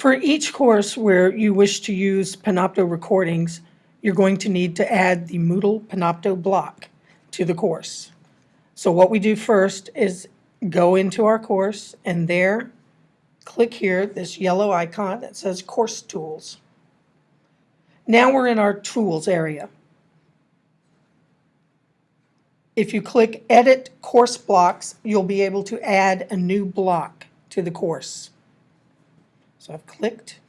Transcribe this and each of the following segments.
For each course where you wish to use Panopto recordings, you're going to need to add the Moodle Panopto block to the course. So what we do first is go into our course and there, click here, this yellow icon that says Course Tools. Now we're in our Tools area. If you click Edit Course Blocks, you'll be able to add a new block to the course. So I've clicked.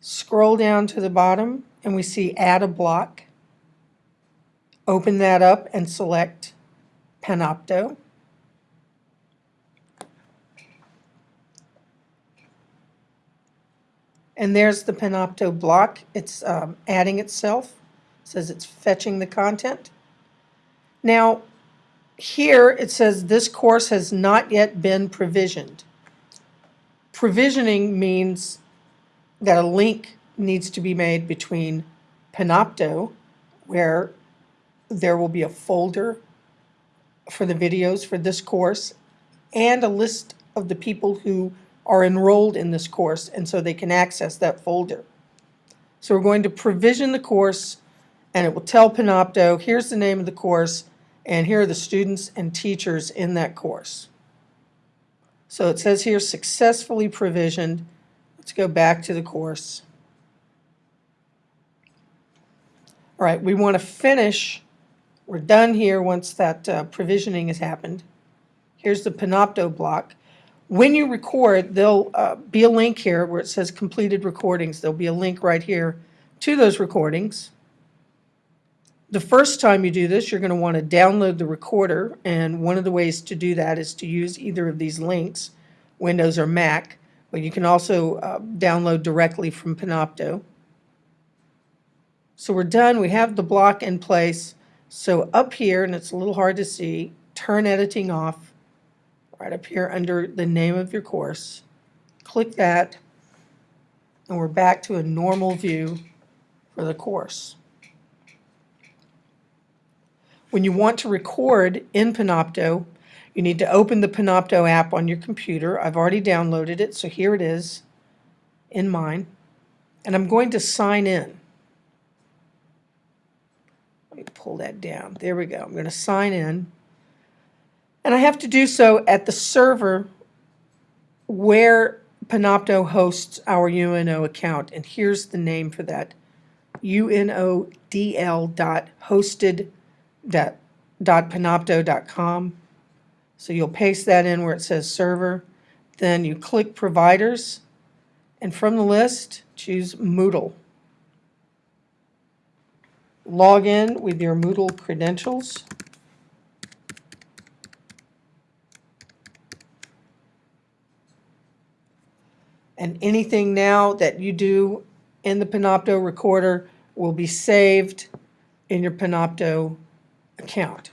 Scroll down to the bottom and we see Add a Block. Open that up and select Panopto. And there's the Panopto block. It's um, adding itself. It says it's fetching the content. Now, here it says this course has not yet been provisioned. Provisioning means that a link needs to be made between Panopto, where there will be a folder for the videos for this course, and a list of the people who are enrolled in this course, and so they can access that folder. So we're going to provision the course, and it will tell Panopto, here's the name of the course, and here are the students and teachers in that course. So it says here, successfully provisioned. Let's go back to the course. All right, we want to finish. We're done here once that uh, provisioning has happened. Here's the Panopto block. When you record, there'll uh, be a link here where it says completed recordings. There'll be a link right here to those recordings. The first time you do this, you're going to want to download the recorder, and one of the ways to do that is to use either of these links, Windows or Mac, but you can also uh, download directly from Panopto. So we're done. We have the block in place. So up here, and it's a little hard to see, turn editing off, right up here under the name of your course. Click that, and we're back to a normal view for the course. When you want to record in Panopto, you need to open the Panopto app on your computer. I've already downloaded it, so here it is in mine. And I'm going to sign in. Let me pull that down. There we go. I'm going to sign in. And I have to do so at the server where Panopto hosts our UNO account. And here's the name for that, unodl.hosted.com panopto.com. So you'll paste that in where it says server. Then you click providers, and from the list, choose Moodle. Log in with your Moodle credentials. And anything now that you do in the Panopto recorder will be saved in your Panopto account.